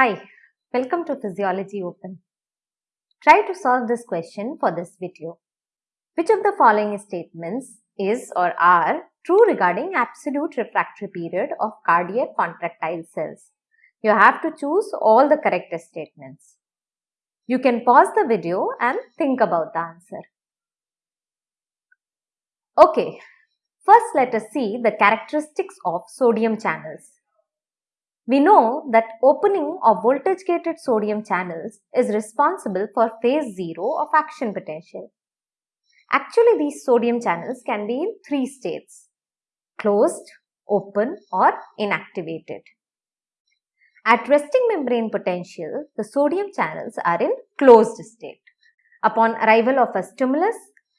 Hi, welcome to Physiology Open. Try to solve this question for this video. Which of the following statements is or are true regarding absolute refractory period of cardiac contractile cells? You have to choose all the correct statements. You can pause the video and think about the answer. Okay, first let us see the characteristics of sodium channels. We know that opening of voltage gated sodium channels is responsible for phase 0 of action potential. Actually, these sodium channels can be in three states closed, open, or inactivated. At resting membrane potential, the sodium channels are in closed state. Upon arrival of a stimulus,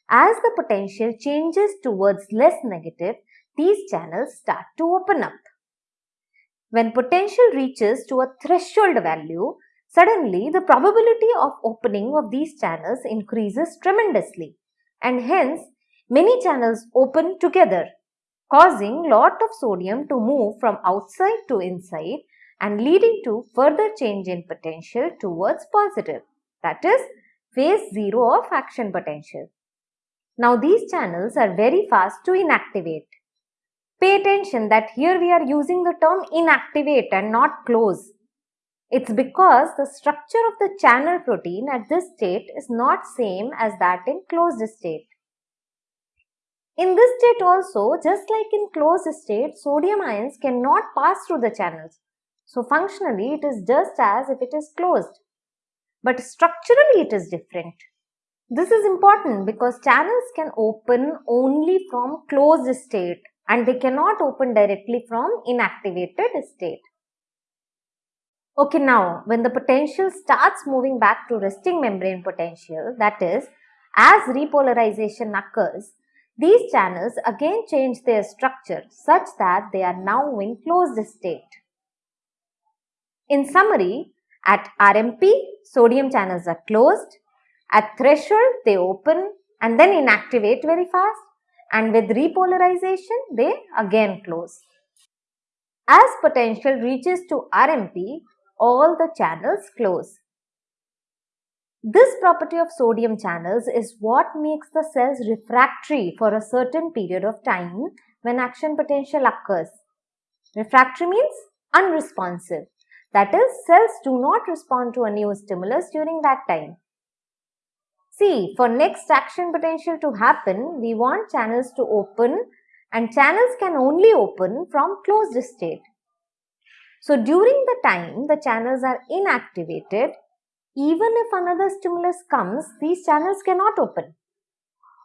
as the potential changes towards less negative, these channels start to open up. When potential reaches to a threshold value, suddenly the probability of opening of these channels increases tremendously. And hence many channels open together causing lot of sodium to move from outside to inside and leading to further change in potential towards positive. That is phase 0 of action potential. Now these channels are very fast to inactivate Pay attention that here we are using the term inactivate and not close. It's because the structure of the channel protein at this state is not same as that in closed state. In this state also, just like in closed state, sodium ions cannot pass through the channels. So functionally, it is just as if it is closed. But structurally, it is different. This is important because channels can open only from closed state and they cannot open directly from inactivated state. Okay, now when the potential starts moving back to resting membrane potential, that is, as repolarization occurs, these channels again change their structure such that they are now in closed state. In summary, at RMP, sodium channels are closed, at threshold they open and then inactivate very fast and with repolarization they again close. As potential reaches to RMP, all the channels close. This property of sodium channels is what makes the cells refractory for a certain period of time when action potential occurs. Refractory means unresponsive. That is, cells do not respond to a new stimulus during that time. See, for next action potential to happen, we want channels to open and channels can only open from closed state. So, during the time the channels are inactivated, even if another stimulus comes, these channels cannot open.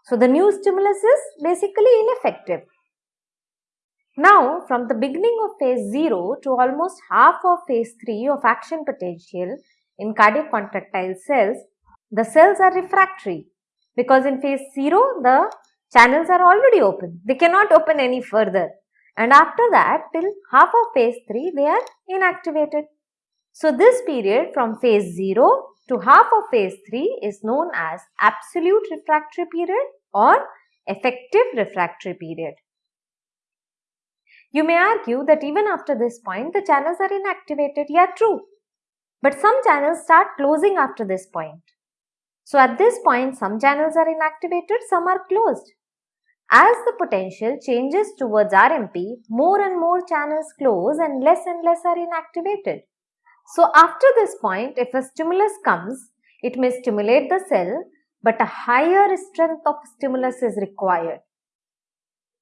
So, the new stimulus is basically ineffective. Now, from the beginning of phase 0 to almost half of phase 3 of action potential in cardiac contractile cells, the cells are refractory because in phase 0 the channels are already open. They cannot open any further and after that till half of phase 3 they are inactivated. So this period from phase 0 to half of phase 3 is known as absolute refractory period or effective refractory period. You may argue that even after this point the channels are inactivated. Yeah, true. But some channels start closing after this point. So at this point, some channels are inactivated, some are closed. As the potential changes towards RMP, more and more channels close and less and less are inactivated. So after this point, if a stimulus comes, it may stimulate the cell, but a higher strength of stimulus is required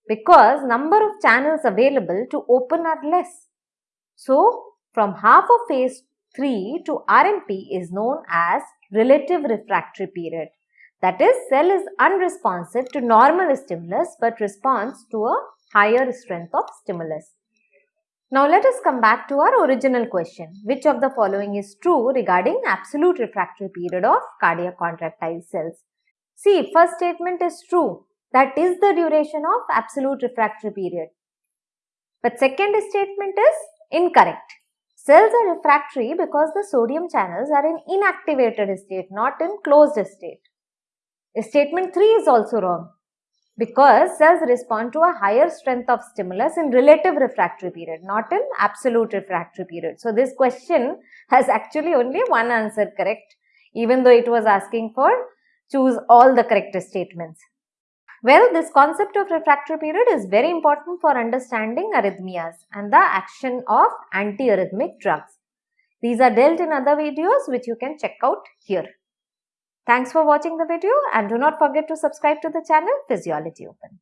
because number of channels available to open are less. So from half of phase 3 to RMP is known as relative refractory period. That is, cell is unresponsive to normal stimulus but responds to a higher strength of stimulus. Now let us come back to our original question. Which of the following is true regarding absolute refractory period of cardiac contractile cells? See, first statement is true. That is the duration of absolute refractory period. But second statement is incorrect. Cells are refractory because the sodium channels are in inactivated state, not in closed state. Statement 3 is also wrong. because cells respond to a higher strength of stimulus in relative refractory period, not in absolute refractory period. So, this question has actually only one answer correct, even though it was asking for choose all the correct statements. Well, this concept of refractory period is very important for understanding arrhythmias and the action of antiarrhythmic drugs. These are dealt in other videos which you can check out here. Thanks for watching the video and do not forget to subscribe to the channel Physiology Open.